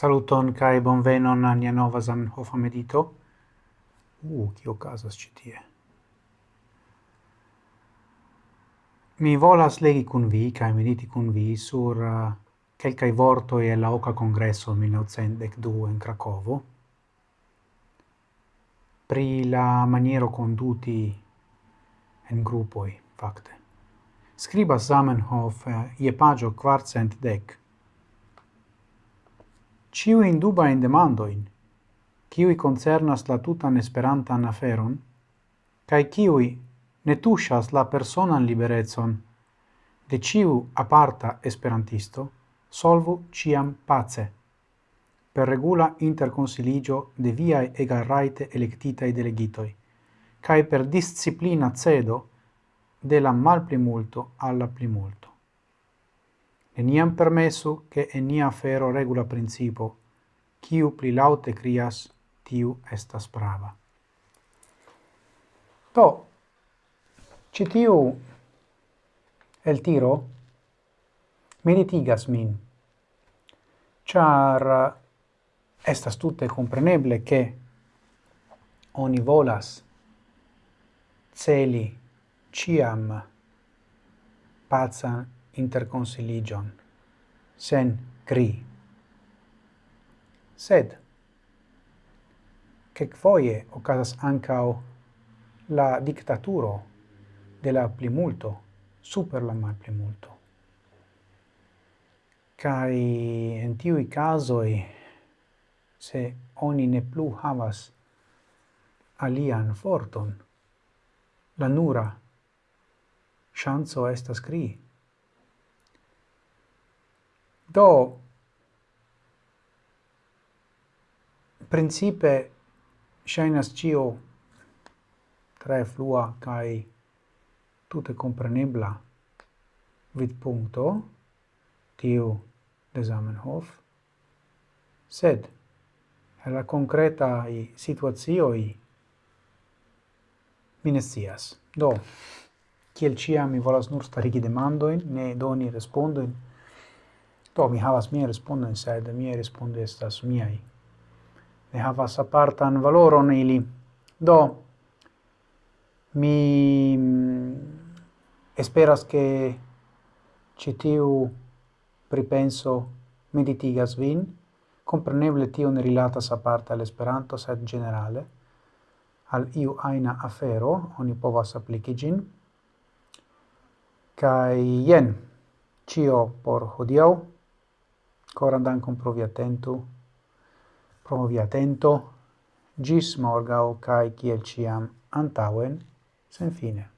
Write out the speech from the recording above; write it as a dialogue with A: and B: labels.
A: Saluton kai bonvenon a nia nova Zamenhof medito. U, uh, kio casas ci tie? Mi volas legi kun vi kaj mediti kun vi sur uh, kelkaj vortoj e la oka kongreso 1902 en Krakovo pri la maniero conduti en gruppoi, facte. Scriba Zamenhof uh, je pagio quartcent dec ciu in duba in demandoin, ciui concernas la tutan esperantan aferon, cae ciui ne tushas la personan liberezon? De ciu aparta esperantisto, solvu ciam pace, per regula interconsiligio de viae egarraite electitae delegitoi, cae per disciplina cedo de la malplimulto alla plimulto eniam permesu, che enia fero regula principo, quiu pli laute crias, tiu estas prava. To, citiu el tiro meditigas min, char eh, estas tutte compreneble che oni volas celi ciam pazan interconsiligion, sen cri. Sed, cec foie ocasas ancao la dictaturo de la plimulto super la malplimulto. Cai en tiui casoi, se oni ne plu havas alian forton, la nura chanzo estas crii. Do, principe, shainas cio tre flua kai tutte comprenebla vid punto, tiu de Zamenhof, sed la concreta i situazio i minestias Do, kiel cia mi volas nur starigi demandoin, ne doni respondoin, Do, mi havas mia respondon, sed mia respondo estas miai. Ne havas apartan valoron ili. Do, mi mm, esperas che citiu pripenso meditigas vin, compreneble tio ne rilatas aparte all'esperanto, sed generale, al iu aina afero, oni povas apliki gin, kai jen, cio por hodiau, Coran dankon pro via atento, pro via atento, gis morgau cae ciel ciam antauen, sen fine.